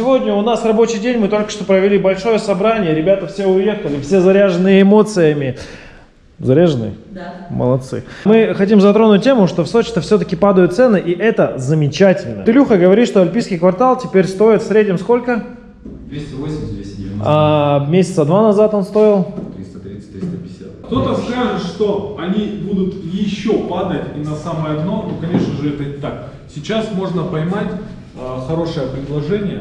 Сегодня у нас рабочий день, мы только что провели большое собрание, ребята все уехали, все заряжены эмоциями. Заряжены? Да. Молодцы. Мы хотим затронуть тему, что в Сочи-то все-таки падают цены, и это замечательно. Илюха говорит, что альпийский квартал теперь стоит в среднем сколько? 280-290, А месяца два назад он стоил? 330-350. Кто-то скажет, что они будут еще падать и на самое дно, ну, конечно же, это не так. Сейчас можно поймать э, хорошее предложение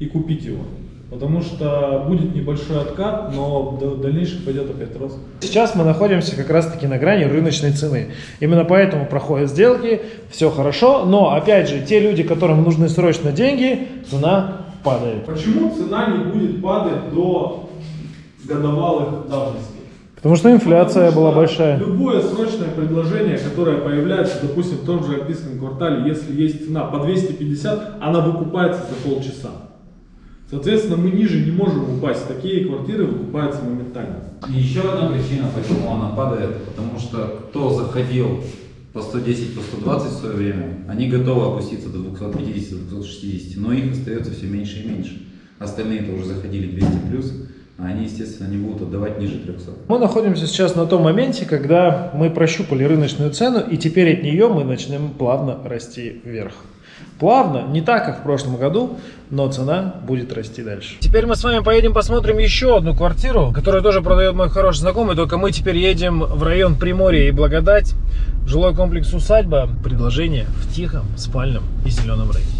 и купить его. Потому что будет небольшой откат, но в дальнейшем пойдет опять рост. Сейчас мы находимся как раз-таки на грани рыночной цены. Именно поэтому проходят сделки, все хорошо, но опять же, те люди, которым нужны срочно деньги, цена падает. Почему цена не будет падать до годовалых давностей? Потому что инфляция Потому была что большая. Любое срочное предложение, которое появляется, допустим, в том же Альпийском квартале, если есть цена по 250, она выкупается за полчаса. Соответственно, мы ниже не можем упасть. Такие квартиры выкупаются моментально. И еще одна причина, почему она падает, потому что кто заходил по 110, по 120 в свое время, они готовы опуститься до 250, 260, но их остается все меньше и меньше. Остальные-то уже заходили 200 плюс, а они, естественно, не будут отдавать ниже 300. Мы находимся сейчас на том моменте, когда мы прощупали рыночную цену, и теперь от нее мы начнем плавно расти вверх. Плавно, не так, как в прошлом году, но цена будет расти дальше. Теперь мы с вами поедем посмотрим еще одну квартиру, которую тоже продает мой хороший знакомый, только мы теперь едем в район Приморья и Благодать, жилой комплекс «Усадьба». Предложение в тихом, спальном и зеленом районе.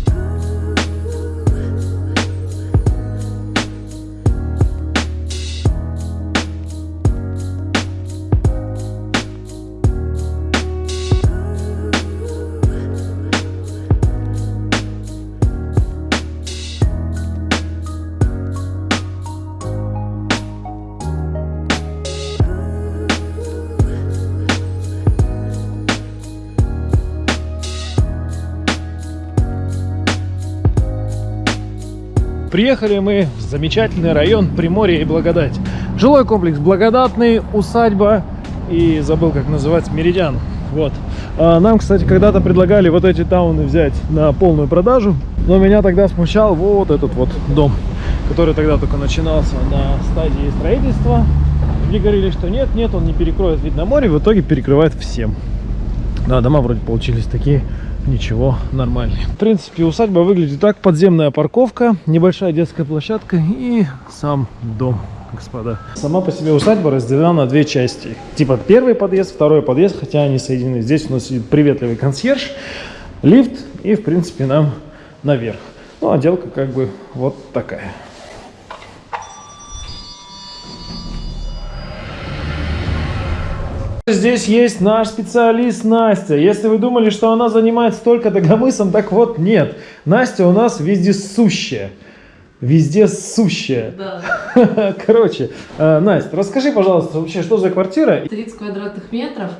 Приехали мы в замечательный район Приморья и Благодать. Жилой комплекс Благодатный, усадьба и забыл, как называется, Меридиан. Вот. А нам, кстати, когда-то предлагали вот эти тауны взять на полную продажу, но меня тогда смущал вот этот вот дом, который тогда только начинался на стадии строительства. Мне говорили, что нет, нет, он не перекроет вид на море, в итоге перекрывает всем. Да, дома вроде получились такие, ничего, нормальные. В принципе, усадьба выглядит так. Подземная парковка, небольшая детская площадка и сам дом, господа. Сама по себе усадьба разделена на две части. Типа первый подъезд, второй подъезд, хотя они соединены. Здесь у нас сидит приветливый консьерж, лифт и, в принципе, нам наверх. Ну, отделка как бы вот такая. Здесь есть наш специалист Настя. Если вы думали, что она занимается только догомысом, так вот нет. Настя у нас везде сущая. Везде сущая. Да. Короче, э, Настя, расскажи, пожалуйста, вообще, что за квартира? 30 квадратных метров,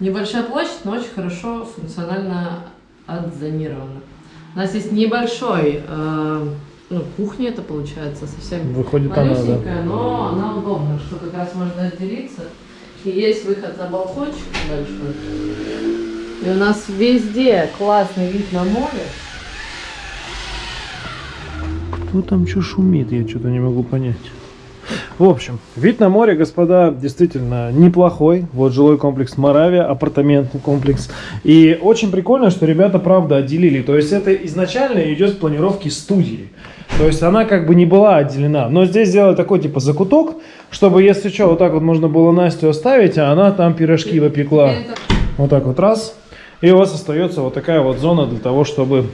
небольшая площадь, но очень хорошо функционально отзонирована. У нас есть небольшой, э, ну, кухня это получается, совсем Выходит, она, да. малюсенькая, но она удобна, что как раз можно отделиться. И есть выход на балкончик большой. И у нас везде классный вид на море. Кто там что шумит, я что-то не могу понять. В общем, вид на море, господа, действительно неплохой. Вот жилой комплекс Моравия, апартаментный комплекс. И очень прикольно, что ребята, правда, отделили. То есть это изначально идет с планировки студии. То есть она как бы не была отделена. Но здесь сделали такой типа закуток, чтобы, если что, вот так вот можно было Настю оставить, а она там пирожки выпекла. Вот так вот раз. И у вас остается вот такая вот зона для того, чтобы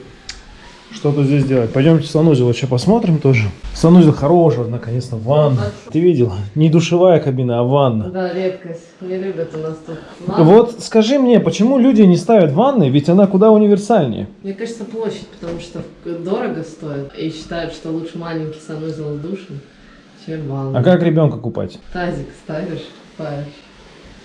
что-то здесь делать. Пойдемте в санузел еще посмотрим тоже. Санузел хороший, наконец-то, ванна. Ты видела? Не душевая кабина, а ванна. Да, редкость. Не любят у нас тут. ванны. Вот скажи мне, почему люди не ставят ванны, ведь она куда универсальнее? Мне кажется, площадь, потому что дорого стоит. И считают, что лучше маленький санузел с душем, чем ванна. А как ребенка купать? Тазик ставишь, купаешь.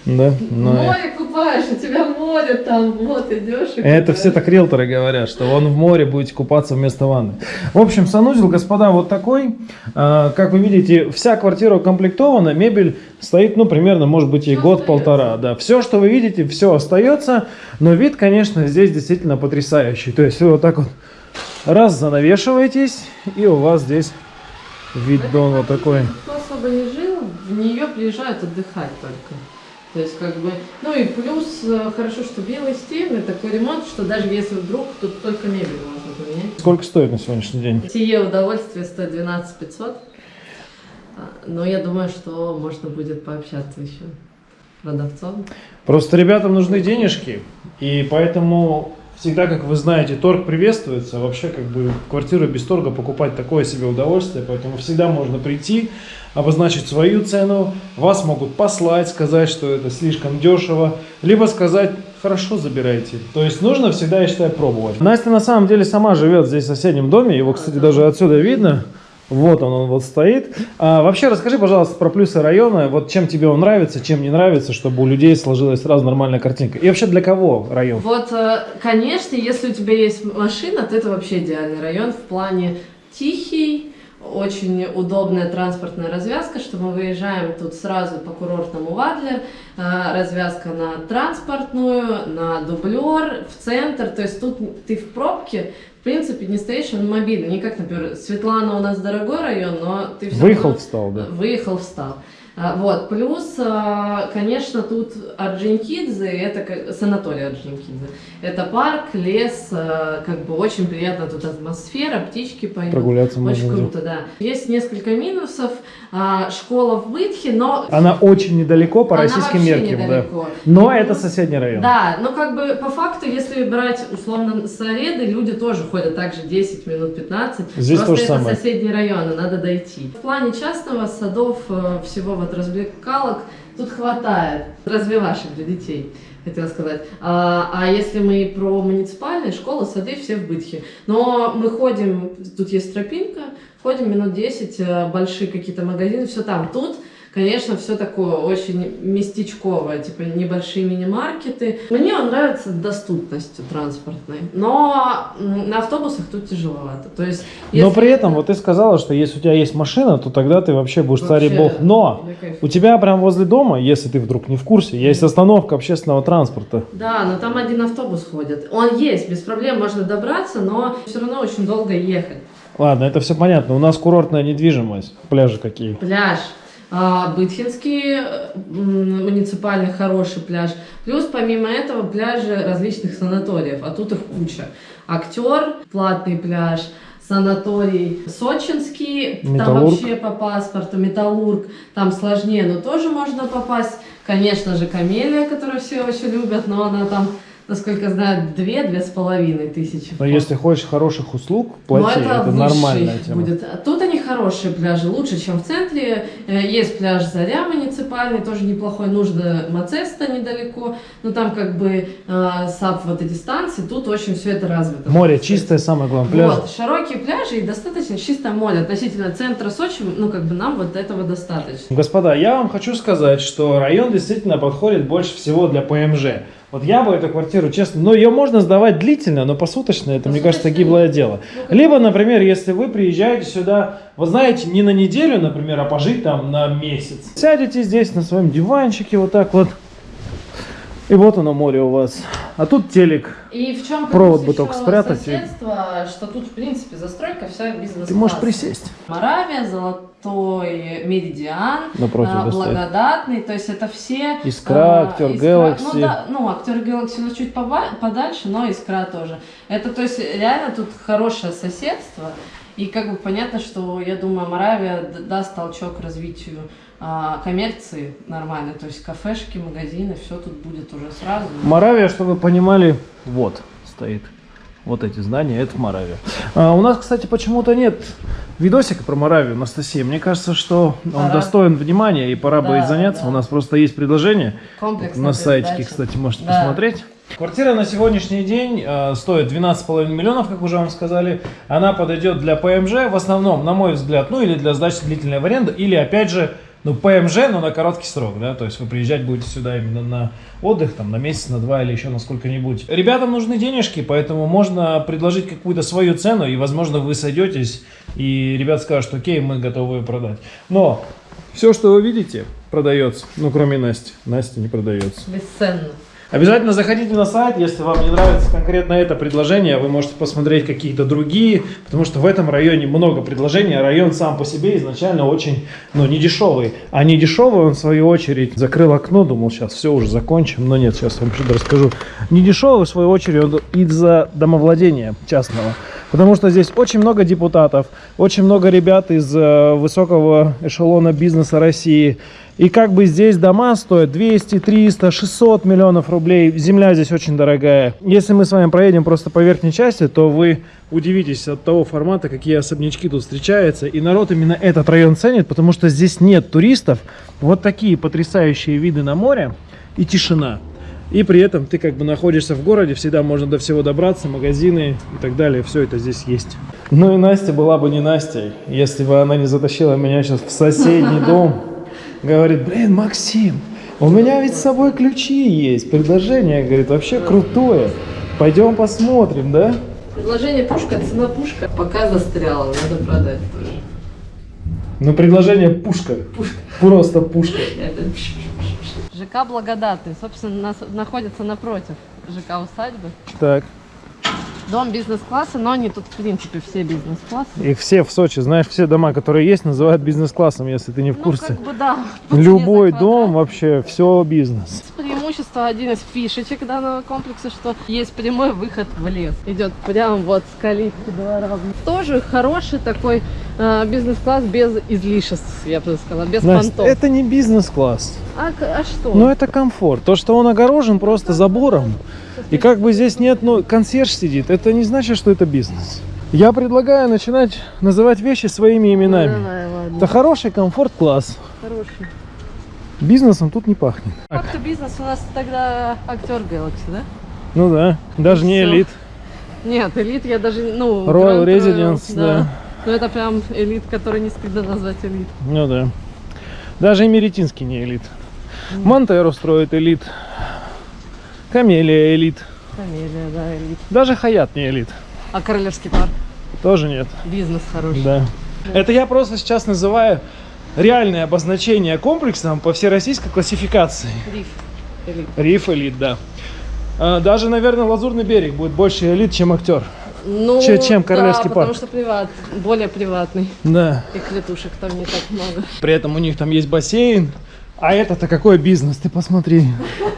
Да? Ну, э, море купаешь, у тебя море там, вот идешь и Это купаешь. все так риэлторы говорят, что он в море будете купаться вместо ванны. В общем, санузел, господа, вот такой. А, Как вы видите, вся квартира укомплектована, мебель стоит, ну, примерно, может быть, и год-полтора. Да, все, что вы видите, все остается, но вид, конечно, здесь действительно потрясающий. То есть вы вот так вот Раз занавешиваетесь, и у вас здесь вид дон вот такой. Кто особо не жил, в нее приезжают отдыхать только. То есть, как бы, ну и плюс, э, хорошо, что белые стены, такой ремонт, что даже если вдруг, тут только мебель можно поменять. Сколько стоит на сегодняшний день? Сие удовольствие стоит 12 500. А, Но я думаю, что можно будет пообщаться еще продавцом. Просто ребятам нужны денежки, и поэтому всегда, как вы знаете, торг приветствуется. Вообще, как бы квартиру без торга покупать такое себе удовольствие, поэтому всегда можно прийти, обозначить свою цену, вас могут послать, сказать, что это слишком дешево, либо сказать, хорошо, забирайте. То есть нужно всегда, я считаю, пробовать. Настя на самом деле сама живет здесь в соседнем доме, его, кстати, даже отсюда видно. Вот он, он вот стоит. А, вообще, расскажи, пожалуйста, про плюсы района. Вот чем тебе он нравится, чем не нравится, чтобы у людей сложилась сразу нормальная картинка. И вообще для кого район? Вот, э, конечно, если у тебя есть машина, то это вообще идеальный район в плане тихий, очень удобная транспортная развязка, что мы выезжаем тут сразу по курортному в Адлер, э, развязка на транспортную, на дублер, в центр, то есть тут ты в пробке, принципе, не стоишь на мобильный, не как, например, Светлана у нас дорогой район, но ты всё Выехал, равно- встал, да. Выехал, встал. А, Вот, плюс, а, конечно, тут Орджоникидзе, это санаторий Орджоникидзе. Это парк, лес, а, как бы очень приятно тут атмосфера, птички поют. Прогуляться Очень можно. круто, да. Есть несколько минусов. Школа в Бытхе, но... Она очень недалеко по она российским меркам, да. Но И это соседний район. Да, но как бы по факту, если брать условно Сареды, люди тоже ходят также 10 минут 15. Здесь Просто то же это самое. соседние районы, надо дойти. В плане частного садов, э, всего вот развлекалок тут хватает. Развивашек для детей, хотела сказать. А, а если мы про муниципальные школы, сады, все в Бытхе. Но мы ходим, тут есть тропинка, ходим минут 10, э, большие какие-то магазины, все там. Тут Конечно, все такое очень местечковое, типа небольшие мини-маркеты. Мне он нравится доступностью транспортной, но на автобусах тут тяжеловато. То есть, Но если- при этом, вот ты сказала, что если у тебя есть машина, то тогда ты вообще будешь царь и бог. Но у тебя прям возле дома, если ты вдруг не в курсе, есть остановка общественного транспорта. Да, но там один автобус ходит. Он есть, без проблем можно добраться, но все равно очень долго ехать. Ладно, это все понятно. У нас курортная недвижимость. Пляжи какие. Пляж. А, Бытхинский э, муниципальный хороший пляж. Плюс помимо этого пляжи различных санаториев, а тут их куча. Актер, платный пляж, санаторий Сочинский, там вообще по паспорту, Металлург, там сложнее, но тоже можно попасть. Конечно же, Камелия, которую все очень любят, но она там, насколько знаю, две-две с половиной тысячи. Но если хочешь хороших услуг, Но плати. Это, высший нормальная тема. Будет. Тут они хорошие пляжи, лучше, чем в центре. Э, Есть пляж Заря муниципальный, тоже неплохой. Нужно Мацеста недалеко. Но там как бы э, САП вот эти станции, тут очень все это развито. Море чистое, самое главное. Пляж. Вот, широкие пляжи и достаточно чистое море. Относительно центра Сочи, ну как бы нам вот этого достаточно. Господа, я вам хочу сказать, что район действительно подходит больше всего для ПМЖ. Вот я бы эту квартиру, честно, ну ее можно сдавать длительно, но посуточно это, мне кажется, Посуточно гиблое дело. Либо, например, если вы приезжаете сюда, вы знаете, не на неделю, например, а пожить там на месяц. Сядете здесь на своем диванчике вот так вот, и вот оно море у вас. А тут телек. И в чем Провод бы только спрятать и- соседство, что тут, в принципе, застройка вся бизнес Ты можешь присесть. Моравия, Золотой Меридиан, Напротив а. Благодатный, то есть это все... Искра, а, Актер Искра- Galaxy. Ну, да, ну, Актер Galaxy у нас чуть подальше, но Искра тоже. Это, то есть, реально тут хорошее соседство, и как бы понятно, что, я думаю, Моравия даст толчок развитию а, коммерции нормально, то есть кафешки, магазины, все тут будет уже сразу. Моравия, чтобы вы понимали, вот стоит. Вот эти здания, это Моравия. А, у нас, кстати, почему-то нет видосика про Моравию, Анастасия. Мне кажется, что он Пора. достоин внимания, и пора Да, будет заняться. да. У нас просто есть предложение. Комплексная На сайтике, кстати, можете Да. посмотреть. Квартира на сегодняшний день э, стоит 12,5 миллионов, как уже вам сказали. Она подойдет для ПМЖ в основном, на мой взгляд, ну или для сдачи длительной в аренду, или опять же, ну ПМЖ, но на короткий срок, да, то есть вы приезжать будете сюда именно на отдых, там, на месяц, на два или еще на сколько-нибудь. Ребятам нужны денежки, поэтому можно предложить какую-то свою цену, и, возможно, вы сойдетесь, и ребят скажут, окей, мы готовы ее продать. Но все, что вы видите, продается, ну, кроме Насти. Настя не продается. Бесценно. Обязательно заходите на сайт, если вам не нравится конкретно это предложение, вы можете посмотреть какие-то другие, потому что в этом районе много предложений, а район сам по себе изначально очень, ну, не дешевый. А не дешевый он, в свою очередь, закрыл окно, думал, сейчас все уже закончим, но нет, сейчас вам что-то расскажу. Не дешевый, в свою очередь, он из-за домовладения частного. Потому что здесь очень много депутатов, очень много ребят из э, высокого эшелона бизнеса России. И как бы здесь дома стоят 200, 300, 600 миллионов рублей. Земля здесь очень дорогая. Если мы с вами проедем просто по верхней части, то вы удивитесь от того формата, какие особнячки тут встречаются. И народ именно этот район ценит, потому что здесь нет туристов. Вот такие потрясающие виды на море и тишина. И при этом ты как бы находишься в городе, всегда можно до всего добраться, магазины и так далее, все это здесь есть. Ну и Настя была бы не Настей, если бы она не затащила меня сейчас в соседний дом. Говорит, блин, Максим, у меня ведь с собой ключи есть, предложение, говорит, вообще крутое. Пойдем посмотрим, да? Предложение пушка, цена пушка. Пока застряла, надо продать тоже. Ну, предложение пушка. Просто пушка. ЖК Благодатный, собственно, нас, находится напротив ЖК Усадьбы. Так, Дом бизнес-класса, но они тут, в принципе, все бизнес-классы. их все в Сочи, знаешь, все дома, которые есть, называют бизнес-классом, если ты не в Ну, курсе. как бы, да. Любой дом вообще, все бизнес. Преимущество, один из фишечек данного комплекса, что есть прямой выход в лес. Идет прям вот с калитки двора. Тоже хороший такой э, бизнес-класс без излишеств, я бы сказала, без Настя, понтов. это не бизнес-класс. А, а что? Но это комфорт. То, что он огорожен просто забором, и как бы здесь нет, ну, консьерж сидит, это не значит, что это бизнес. Я предлагаю начинать называть вещи своими Ну, именами. давай, ладно. Это хороший комфорт-класс. Хороший. Бизнесом тут не пахнет. Как-то бизнес у нас тогда актер Galaxy, да? Ну да, даже не Всё. элит. Нет, элит я даже, ну... Royal Grand Residence, да. Ну это прям элит, который не стыдно назвать элит. Ну да. Даже и Меретинский не элит. Монтеро строит элит. Камелия элит. Фамилия, да, элит. Даже Хаят не элит. А Королевский парк? Тоже нет. Бизнес хороший. Да. Это я просто сейчас называю реальное обозначение комплексом по всероссийской классификации. Риф. Элит. Риф элит, да. А, Даже, наверное, Лазурный берег будет больше элит, чем актер. Ну, Че- чем Королевский да, парк. потому что приват, более приватный. Да. И клетушек там не так много. При этом у них там есть бассейн. А это-то какой бизнес, ты посмотри.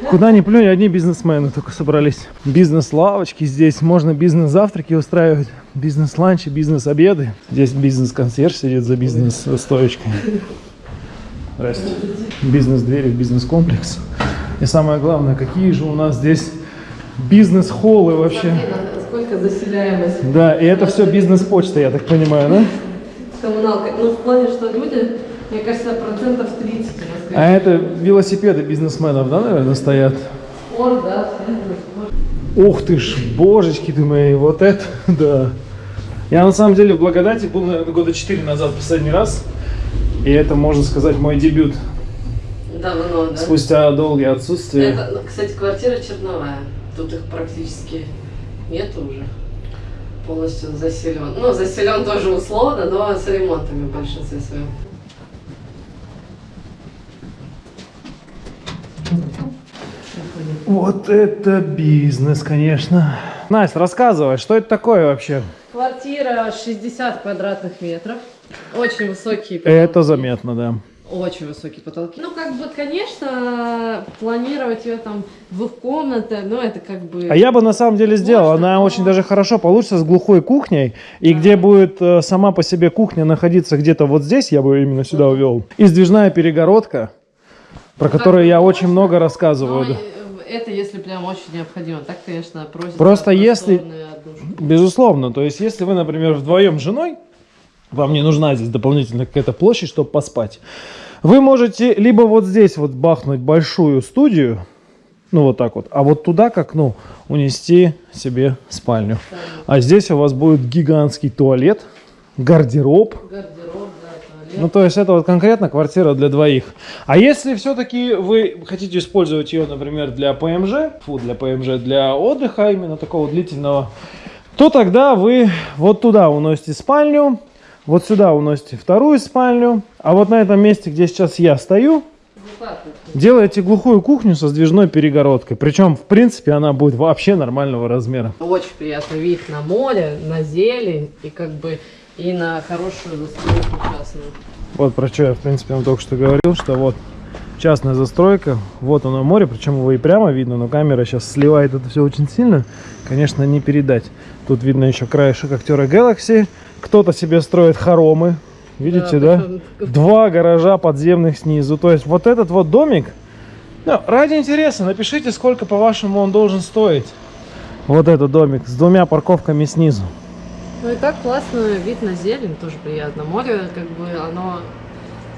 Куда ни плюнь, одни бизнесмены только собрались. Бизнес-лавочки здесь, можно бизнес-завтраки устраивать, бизнес-ланчи, бизнес-обеды. Здесь бизнес-консьерж сидит за бизнес-стоечкой. Здрасте. Бизнес-двери в бизнес-комплекс. И самое главное, какие же у нас здесь бизнес-холлы вообще. Сколько заселяемость Да, и это все бизнес-почта, я так понимаю, да? с коммуналкой. Ну, в плане, что люди, мне кажется, процентов 30 у нас. А это велосипеды бизнесменов, да, наверное, стоят? Он, да. Ух ты ж, божечки ты мои, вот это, да. Я на самом деле в Благодати был, наверное, года 4 назад последний раз. И это, можно сказать, мой дебют. Давно, да. Спустя долгие отсутствия. Это, ну, кстати, квартира черновая. Тут их практически нету уже. Полностью заселен. Ну, заселен тоже условно, но с ремонтами в большинстве своем. Вот это бизнес, конечно. Настя, рассказывай, что это такое вообще? Квартира 60 квадратных метров. Очень высокие Это потолки. заметно, да. Очень высокие потолки. Ну, как бы, конечно, планировать ее там двухкомнатной, но это как бы... А я бы на самом деле сделал. Можно, Она но- очень даже хорошо получится с глухой кухней. И где будет э, сама по себе кухня находиться где-то вот здесь, я бы именно сюда увел. И сдвижная перегородка, про которую я очень много рассказываю. Но да. Это если прям очень необходимо. Так, конечно, просят. Просто если-. Безусловно. То есть, если вы, например, вдвоем с женой, вам не нужна здесь дополнительная какая-то площадь, чтобы поспать. Вы можете либо вот здесь вот бахнуть большую студию, ну вот так вот, а вот туда как, ну, унести себе спальню. А здесь у вас будет гигантский туалет, гардероб. Гардероб. Ну, то есть это вот конкретно квартира для двоих. А если все-таки вы хотите использовать ее, например, для ПМЖ, фу, для ПМЖ, для отдыха именно такого длительного, то тогда вы вот туда уносите спальню, вот сюда уносите вторую спальню, а вот на этом месте, где сейчас я стою. Делаете глухую кухню со сдвижной перегородкой. Причем, в принципе, она будет вообще нормального размера. Очень приятный вид на море, на зелень и как бы и на хорошую застройку частную. Вот про что я, в принципе, вам только что говорил, что вот частная застройка, вот оно море, причем его и прямо видно, но камера сейчас сливает это все очень сильно, конечно, не передать. Тут видно еще краешек актера Galaxy, кто-то себе строит хоромы, видите, да? причем Два гаража подземных снизу, то есть вот этот вот домик, ну, ради интереса, напишите, сколько, по-вашему, он должен стоить. Вот этот домик с двумя парковками снизу. Ну и так классно, вид на зелень, тоже приятно. Море, как бы, оно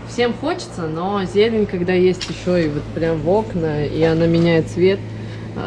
всем хочется, но зелень, когда есть еще и вот прям в окна, и она меняет цвет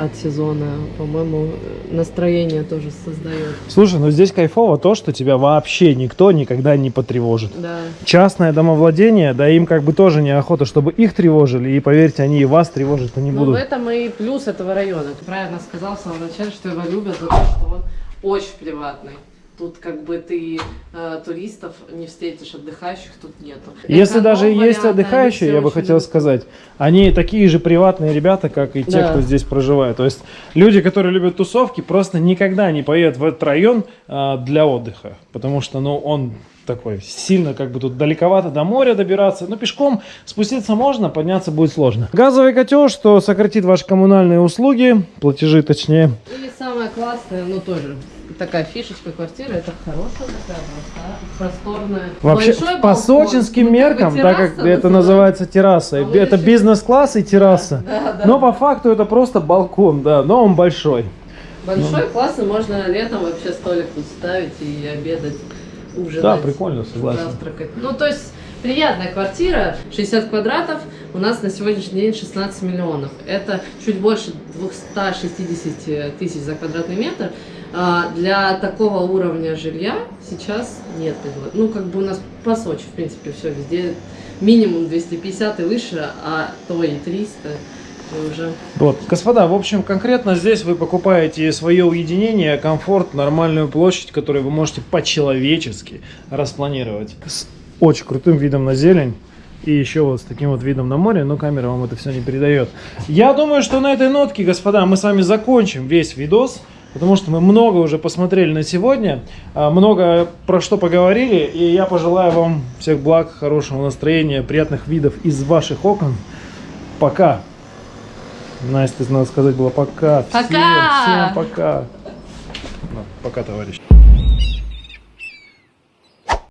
от сезона, по-моему, настроение тоже создает. Слушай, ну здесь кайфово то, что тебя вообще никто никогда не потревожит. Да. частное домовладение, да им как бы тоже неохота, чтобы их тревожили, и поверьте, они и вас тревожить не Но будут. в этом и плюс этого района. Ты правильно сказал в самом начале, что его любят за то, что он очень приватный. Тут как бы ты э, туристов не встретишь, отдыхающих тут нету. Если даже и Эконом есть отдыхающие, я бы очень хотел сказать, они такие же приватные ребята, как и те, Да. кто здесь проживает. То есть люди, которые любят тусовки, просто никогда не поедут в этот район а, для отдыха, потому что, ну, он такой сильно как бы тут далековато до моря добираться. Но пешком спуститься можно, подняться будет сложно. Газовый котел, что сократит ваши коммунальные услуги, платежи точнее. И самое классное, ну тоже такая фишечка квартиры, это хорошая такая просторная. Вообще, Большой по балкон, сочинским ну, меркам, так как это называется терраса, А это еще- бизнес-класс и терраса. Да, да. Но по факту это просто балкон, да, но он большой. Большой, классный, можно летом вообще столик тут ставить и обедать, ужинать. Да, прикольно, согласен. Завтракать. Ну, то есть, приятная квартира, 60 квадратов, у нас на сегодняшний день 16 миллионов. Это чуть больше 260 тысяч за квадратный метр. А, Для такого уровня жилья сейчас нет. Ну, как бы у нас по Сочи, в принципе, все везде минимум 250 и выше, а то и 300. И уже Вот, господа, в общем, конкретно здесь вы покупаете свое уединение, комфорт, нормальную площадь, которую вы можете по-человечески распланировать. С очень крутым видом на зелень. И еще вот с таким вот видом на море, но камера вам это все не передает. Я думаю, что на этой нотке, господа, мы с вами закончим весь видос. Потому что мы много уже посмотрели на сегодня, а, много про что поговорили, и я пожелаю вам всех благ, хорошего настроения, приятных видов из ваших окон. Пока! Настя, надо сказать было пока. Всем, Пока! всем пока. Ну, пока, товарищ.